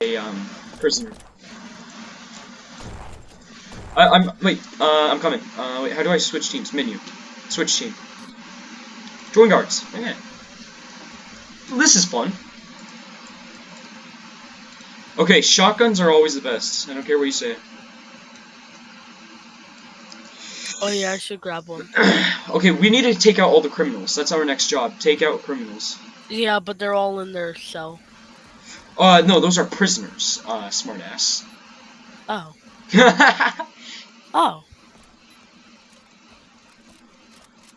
a um, prisoner. I, I'm wait. Uh, I'm coming. Uh, wait. How do I switch teams? Menu. Switch team. Join guards. Okay. This is fun. Okay, shotguns are always the best. I don't care what you say. Oh yeah, I should grab one. okay, we need to take out all the criminals. That's our next job. Take out criminals. Yeah, but they're all in their cell. Uh, no, those are prisoners. Uh, smartass. Oh. oh.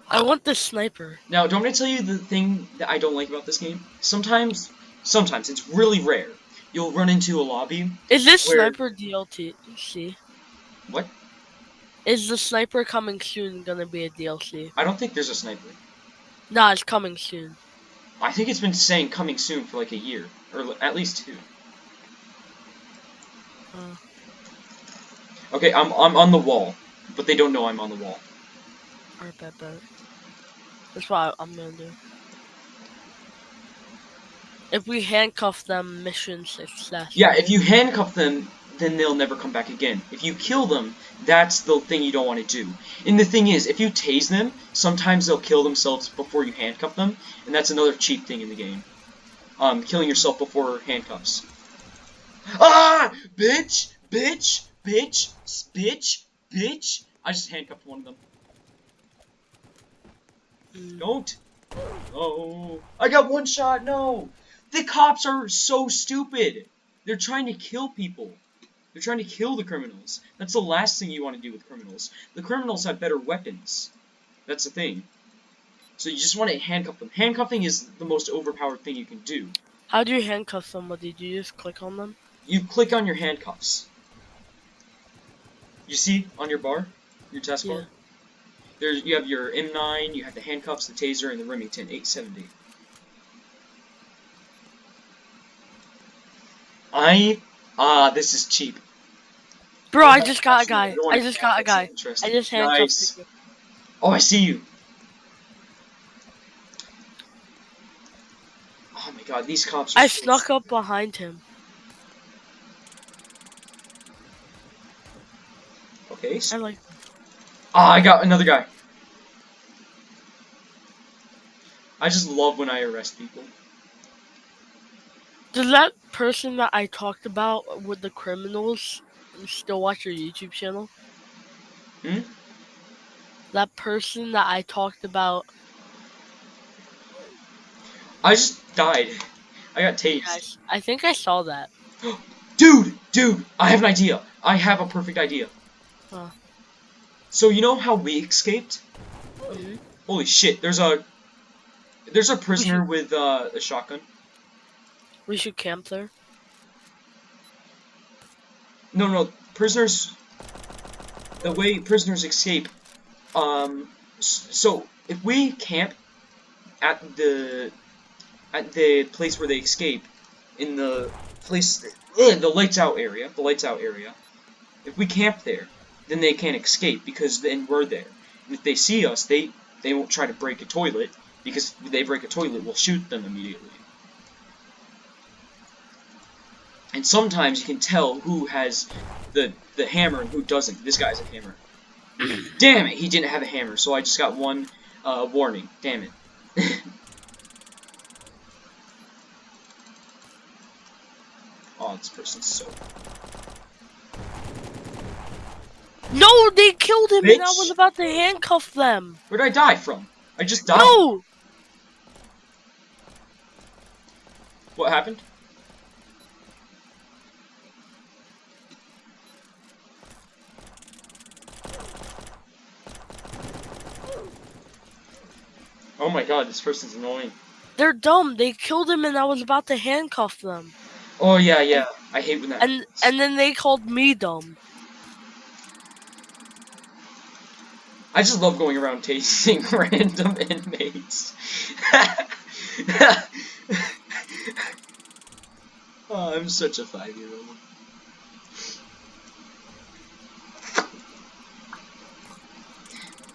I want the sniper. Now, don't I tell you the thing that I don't like about this game? Sometimes, sometimes, it's really rare. You'll run into a lobby. Is this where- sniper DLC? What? Is the sniper coming soon gonna be a DLC? I don't think there's a sniper. Nah, it's coming soon. I think it's been saying coming soon for like a year, or at least two. Uh. Okay, I'm I'm on the wall, but they don't know I'm on the wall. Alright, bet, bet. That's what I'm gonna do. If we handcuff them, mission success. Yeah, if you handcuff them, then they'll never come back again. If you kill them, that's the thing you don't want to do. And the thing is, if you tase them, sometimes they'll kill themselves before you handcuff them, and that's another cheap thing in the game. Um, killing yourself before handcuffs. Ah! Bitch! Bitch! Bitch! Bitch! Bitch! I just handcuffed one of them. Don't! Oh! I got one shot! No! The cops are so stupid! They're trying to kill people. They're trying to kill the criminals. That's the last thing you want to do with criminals. The criminals have better weapons. That's the thing. So you just want to handcuff them. Handcuffing is the most overpowered thing you can do. How do you handcuff somebody? Do you just click on them? You click on your handcuffs. You see on your bar, your taskbar. Yeah. There's you have your M9, you have the handcuffs, the taser, and the Remington 870. I ah, this is cheap. Bro, I just got a guy. I just got a guy. I just handcuffed Nice. Oh, I see you. Oh my god, these cops. I so snuck up behind him. Okay. I like. ah, I got another guy. I just love when I arrest people. Does that person that I talked about with the criminals still watch your YouTube channel? Hmm? That person that I talked about. I just died. I got tased. Guys, I think I saw that. Dude, dude, I have an idea. I have a perfect idea. Huh. So you know how we escaped? Mhm. Holy shit! There's a there's a prisoner with uh, a shotgun. We should camp there. No, no, prisoners. The way prisoners escape. Um. So if we camp at the at the place where they escape, in the place, ugh, the lights out area, the lights out area. If we camp there, then they can't escape because then we're there. And if they see us, they they won't try to break a toilet because if they break a toilet, we'll shoot them immediately. And sometimes you can tell who has the the hammer and who doesn't. This guy has a hammer. Damn it, he didn't have a hammer, so I just got one uh, warning. Damn it. this person's so. No, they killed him, and I was about to handcuff them. Where did I die from? I just died. No, What happened? Oh my god, this person's annoying. they're dumb. They killed him, and I was about to handcuff them. Oh yeah, yeah. I hate when that And happens. and then they called me dumb. I just love going around tasting random inmates. oh, I'm such a five-year-old.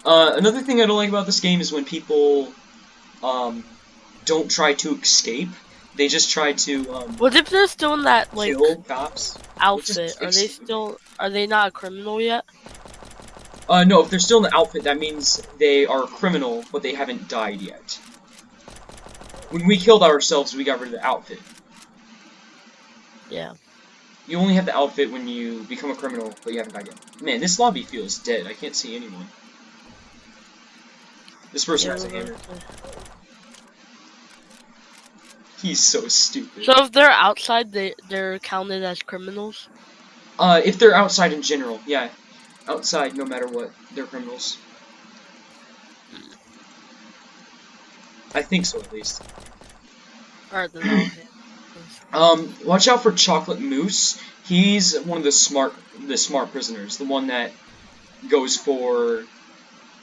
Uh, another thing I don't like about this game is when people um, don't try to escape. They just try to um, What if they're still in that like cops. outfit? Are they still? Are they not a criminal yet? Uh, no, if they're still in the outfit, that means they are a criminal, but they haven't died yet. When we killed ourselves, we got rid of the outfit. Yeah. You only have the outfit when you become a criminal, but you haven't died yet. Man, this lobby feels dead. I can't see anyone. This person yeah has a hammer. He's so stupid. So if they're outside, they they're counted as criminals. Uh, if they're outside in general, yeah. Outside, no matter what, they're criminals. I think so, at least. Alright, then I'll hit. Um, watch out for Chocolate Moose. He's one of the smart, the smart prisoners. The one that goes for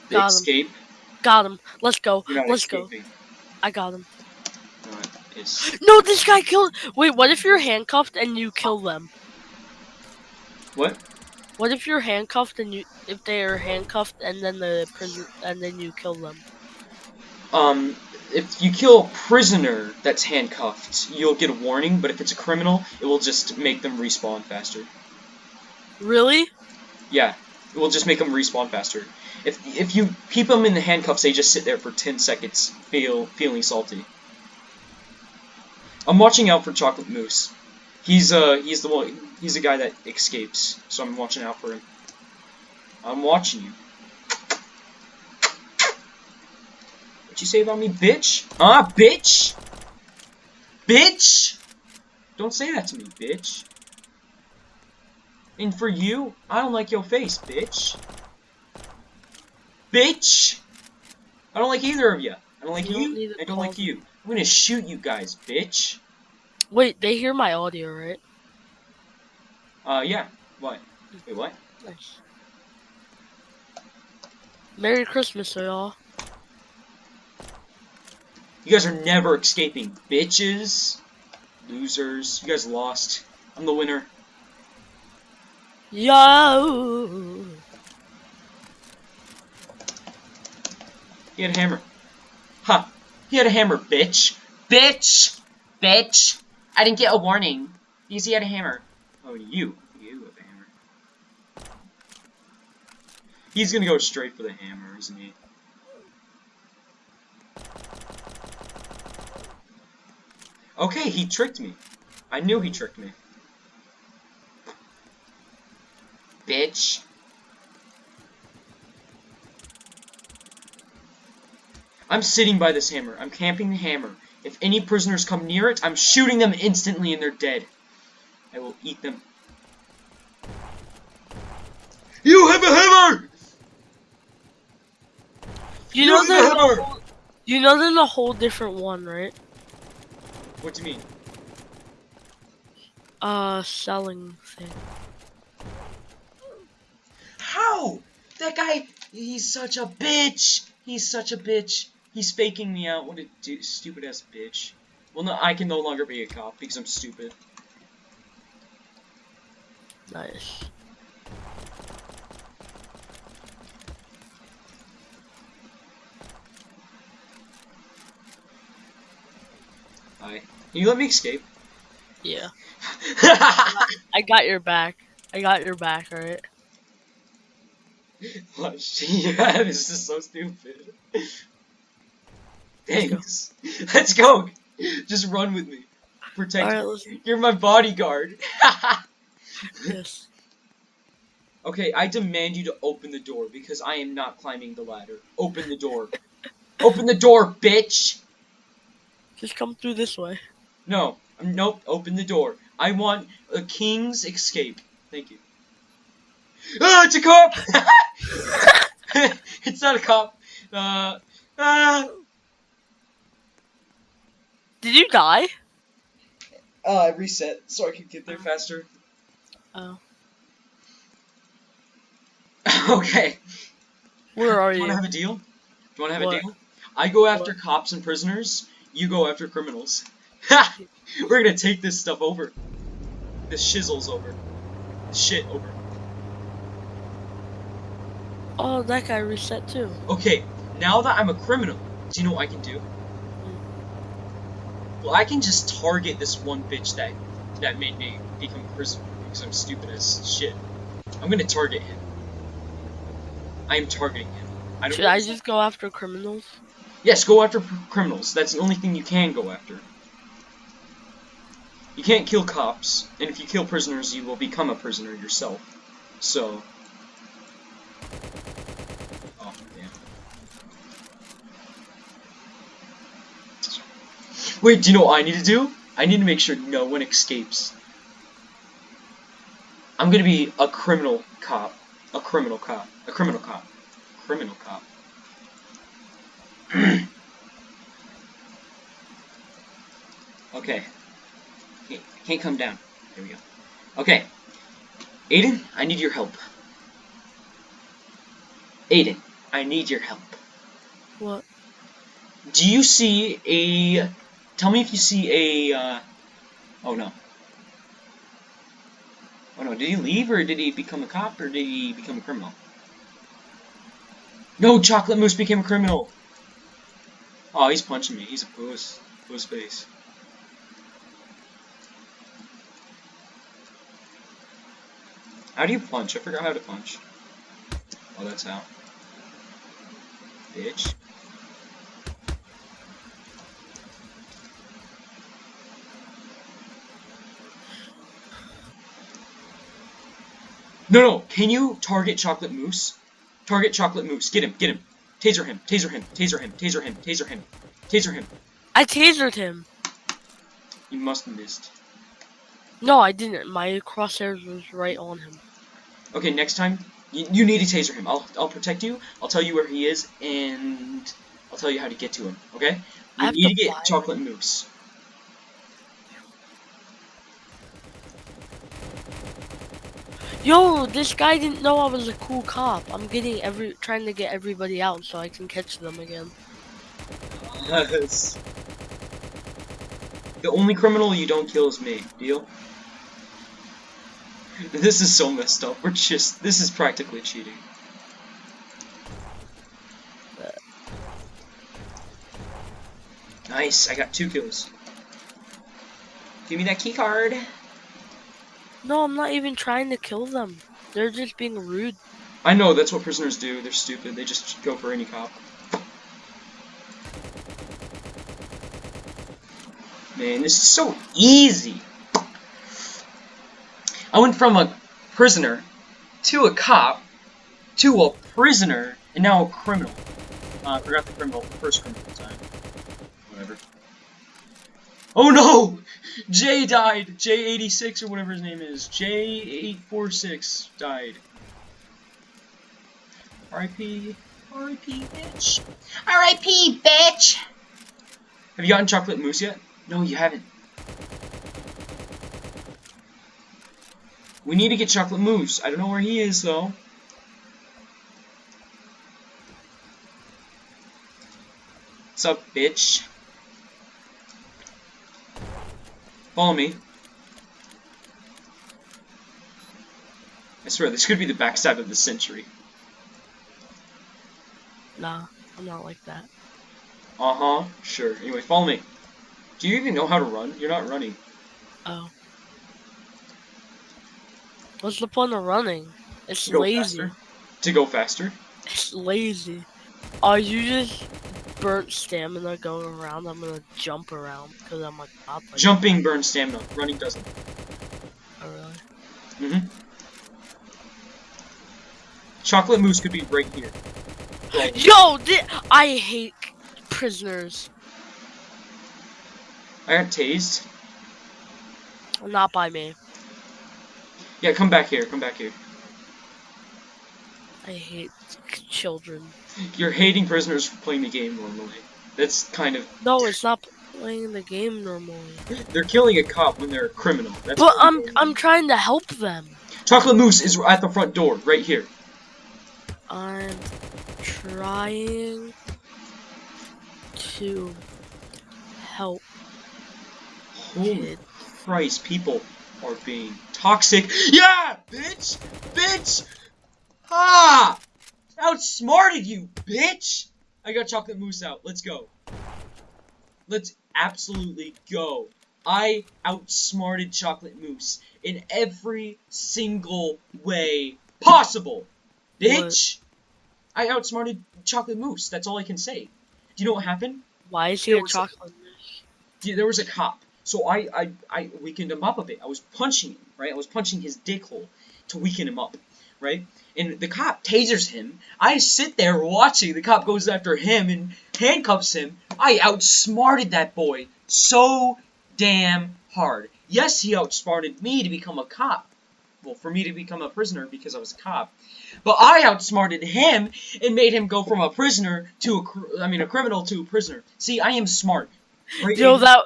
the Got him. escape. Got him. Let's go. Let's go. I got him. No, this guy killed. Wait, what if you're handcuffed and you kill them? what? What if you're handcuffed and you if they are handcuffed and then the prison and then you kill them? Um, if you kill a prisoner that's handcuffed, you'll get a warning. But if it's a criminal, it will just make them respawn faster. Really? Yeah, it will just make them respawn faster. If if you keep them in the handcuffs, they just sit there for 10 seconds, feel feeling salty. I'm watching out for Chocolate Moose. He's uh he's the one he's the guy that escapes, so I'm watching out for him. I'm watching you. What you say about me, bitch? Ah, bitch? Bitch? Don't say that to me, bitch. And for you, I don't like your face, bitch. Bitch! I don't like either of you. I don't like You you. I don't like you. I'm gonna shoot you guys, bitch. Wait, they hear my audio, right? Uh, yeah. What? Wait, what? Nice. Merry Christmas, y'all. You guys are never escaping, bitches. Losers. You guys lost. I'm the winner. Yo. Get a hammer. Ha! He had a hammer, bitch. Bitch! Bitch! I didn't get a warning. Because he had a hammer. Oh, you. You have a hammer. He's gonna go straight for the hammer, isn't he? Okay, he tricked me. I knew he tricked me. Bitch. I'm sitting by this hammer. I'm camping the hammer. If any prisoners come near it, I'm shooting them instantly and they're dead. I will eat them. You have a hammer! You know have a there's a hammer! whole, you know there's a whole different one, right? What do you mean? Uh, selling thing. How? That guy, he's such a bitch. He's such a bitch. He's faking me out. What a stupid ass bitch. Well, no, I can no longer be a cop because I'm stupid. Nice. Hi. Can you let me escape? Yeah. I got your back. I got your back, alright? Oh, what? yeah, this is so stupid. Thanks. Let's go. Just run with me. Protect me. You're my bodyguard. yes. okay, I demand you to open the door because I am not climbing the ladder. Open the door. open the door, bitch. Just come through this way. No. um, Nope. Open the door. I want a king's escape. Thank you. Ah, it's a cop. it's not a cop. Uh. Ah. Did you die? Uh, I reset so I could get there faster. Oh. okay. Where are you? Do you want to have a deal? Do you want to have What? a deal? I go after What? cops and prisoners. You go after criminals. Ha! We're gonna take this stuff over. This shizzles over. This shit over. Oh, that guy reset too. Okay, now that I'm a criminal, do you know what I can do? Well, I can just target this one bitch that that made me become a prisoner because I'm stupid as shit. I'm gonna target him. I am targeting him. I don't Should I just go after criminals? Yes, go after criminals. That's the only thing you can go after. You can't kill cops, and if you kill prisoners, you will become a prisoner yourself. So. Oh, damn. Wait, do you know what I need to do? I need to make sure no one escapes. I'm gonna be a criminal cop. A criminal cop. A criminal cop. Criminal cop. okay. Can't, can't come down. There we go. Okay. Aiden, I need your help. Aiden, I need your help. What? Do you see a... Tell me if you see a... Uh... Oh, no. Oh, no. Did he leave, or did he become a cop, or did he become a criminal? No, Chocolate Moose became a criminal! Oh, he's punching me. He's a puss. Puss face. How do you punch? I forgot how to punch. Oh, that's how. Bitch. No, no. Can you target Chocolate Moose? Target Chocolate Moose. Get him. Get him. Taser him. Taser him. Taser him. Taser him. Taser him. Taser him. I tasered him. You must have missed. No, I didn't. My crosshairs was right on him. Okay, next time you, you need to taser him. I'll I'll protect you. I'll tell you where he is, and I'll tell you how to get to him. Okay? I You need to to get. Chocolate Moose. Yo, this guy didn't know I was a cool cop. I'm getting every trying to get everybody out so I can catch them again. Yes. The only criminal you don't kill is me. Deal? This is so messed up. We're just. This is practically cheating. Nice. I got two kills. Give me that key card. No, I'm not even trying to kill them. They're just being rude. I know that's what prisoners do. They're stupid. They just go for any cop. Man, this is so easy. I went from a prisoner to a cop to a prisoner and now a criminal. Uh, I forgot the criminal, the first criminal time. Whatever. Oh no! Jay died. J86 or whatever his name is. J846 died. R.I.P. R.I.P. bitch. R.I.P. bitch. Have you gotten chocolate mousse yet? No, you haven't. We need to get chocolate mousse. I don't know where he is though. What's up, bitch? Follow me. I swear, this could be the backstab of the century. Nah, I'm not like that. Uh-huh, sure. Anyway, follow me. Do you even know how to run? You're not running. Oh. What's the point of running? It's To lazy. faster? To go faster? It's lazy. Oh, you just burnt stamina going around. I'm gonna jump around because I'm a cop. like- Jumping burns stamina. Running doesn't. Oh, really? Mm-hmm. Chocolate mousse could be right here. Well, Yo, I hate prisoners. I got tased. Not by me. Yeah, come back here. Come back here. I hate children. You're hating prisoners for playing the game normally. That's kind of. No, it's not playing the game normally. They're killing a cop when they're a criminal. That's But I'm I'm trying to help them. Chocolate mousse is at the front door, right here. I'm trying to help Holy kid. Christ, people are being toxic. Yeah, bitch! Bitch! Ah! Outsmarted you, bitch! I got chocolate mousse out. Let's go. Let's. absolutely go. I outsmarted Chocolate Moose in every single way possible. Bitch! I outsmarted Chocolate Moose. That's all I can say. Do you know what happened? Why is he a a- chocolate? Yeah, there was a cop. So I, I, I weakened him up a bit. I was punching him, right? I was punching his dick hole to weaken him up, right? And the cop tasers him. I sit there watching. The cop goes after him and handcuffs him. I outsmarted that boy so damn hard. Yes, he outsmarted me to become a cop. Well, for me to become a prisoner because I was a cop. But I outsmarted him and made him go from a prisoner to a, I mean, a criminal to a prisoner. See, I am smart. Right? Yo, that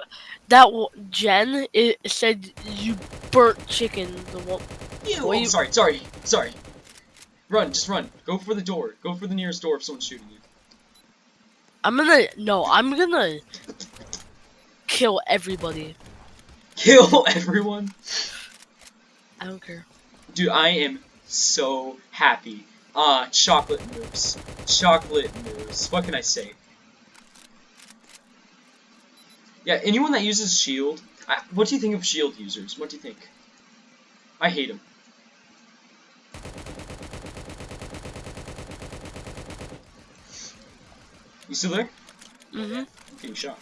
that Jen it said you burnt chicken. The Ew, oh, you- sorry, sorry, sorry. Run, just run. Go for the door. Go for the nearest door if someone's shooting you. I'm gonna no. I'm gonna kill everybody. Kill everyone. I don't care. Dude, I am so happy. Ah, chocolate mousse. Chocolate mousse. What can I say? Yeah, anyone that uses shield. I, what do you think of shield users? What do you think? I hate them. You still there? Mm-hmm. getting shot.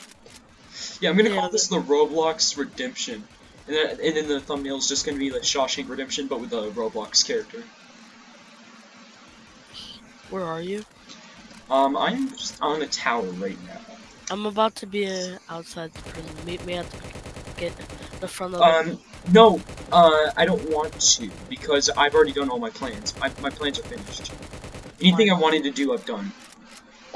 Yeah, I'm gonna Yeah, call this the Roblox Redemption. And then, and then the thumbnail is just gonna be like Shawshank Redemption, but with a Roblox character. Where are you? Um, I'm just on a tower right now. I'm about to be uh, outside the prison. Meet me at the get the front of. Um, no, uh, I don't want to, because I've already done all my plans. My, my plans are finished. Anything I wanted to do, I've done.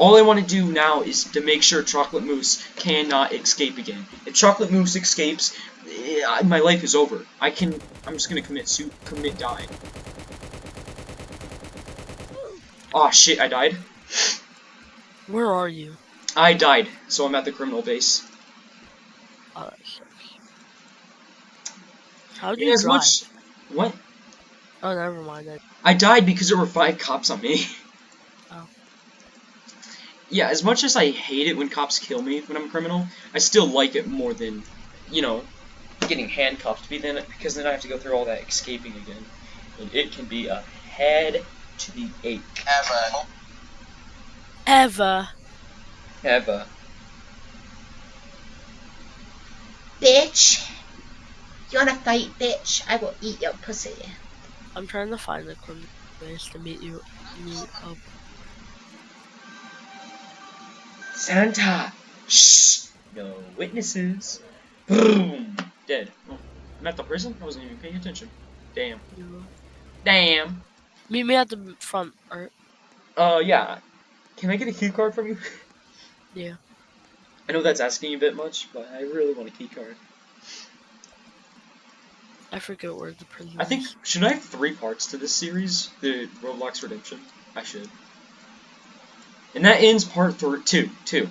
All I want to do now is to make sure Chocolate Moose cannot escape again. If Chocolate Moose escapes, eh, my life is over. I can, I'm just gonna commit su- commit die. Aw, shit, I died. where are you? I died, so I'm at the criminal base. Oh, that sucks. How do you as drive? much... What? Oh, never mind. I, I died because there were five cops on me. Yeah, as much as I hate it when cops kill me when I'm a criminal, I still like it more than, you know, getting handcuffed. Be then because then I have to go through all that escaping again, and it can be a head to the ache. Ever. Ever. Ever. Bitch. You wanna fight, bitch? I will eat your pussy. I'm trying to find the criminal base to meet you. Meet up. Santa. Shh. No witnesses. Boom. Dead. Oh, I'm at the prison. I wasn't even paying attention. Damn. Damn. Meet me at the front. Or Uh, yeah. Can I get a key card from you? yeah. I know that's asking a bit much, but I really want a key card. I forget where the prison. I think should I have three parts to this series, the Roblox Redemption? I should. And that ends part three, two, two.